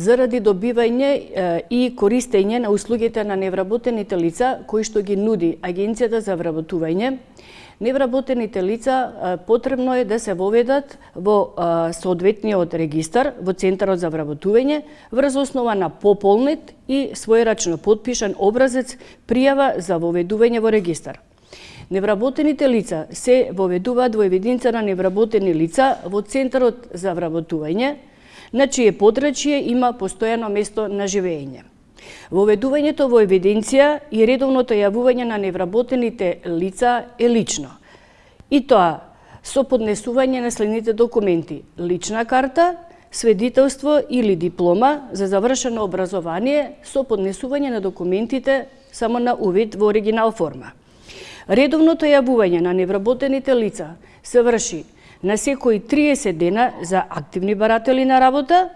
заради добивање и користење на услугите на невработените лица кои што ги нуди Агенцијата за вработување, невработените лица потребно е да се воведат во соодветниот регистар во Центарот за вработување врз основа на пополнет и својрачно подпишан образец пријава за воведување во регистар. Невработените лица се воведуваат во евиденција на невработени лица во Центарот за вработување, на чие подрачје има постојано место на живење. Воведувањето во евиденција и редовното јавување на невработените лица е лично. И тоа со поднесување на следните документи: лична карта, сведителство или диплома за завршено образование со поднесување на документите само на увид во оригинал форма. Редовното јавување на невработените лица се врши на секои 30 дена за активни баратели на работа,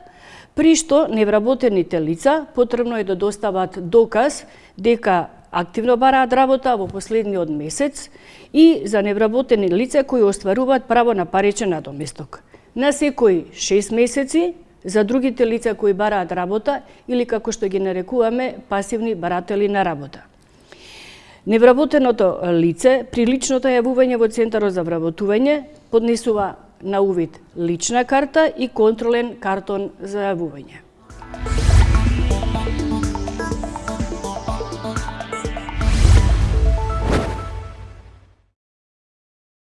при што невработените лица потребно е да достават доказ дека активно бараат работа во последниот месец и за невработени лица кои остваруваат право на паричен надоместок. На секои 6 месеци за другите лица кои бараат работа или како што ги нарекуваме пасивни баратели на работа. Невработеното лице при личното јавување во Центарот за вработување поднесува на увид лична карта и контролен картон за јавување.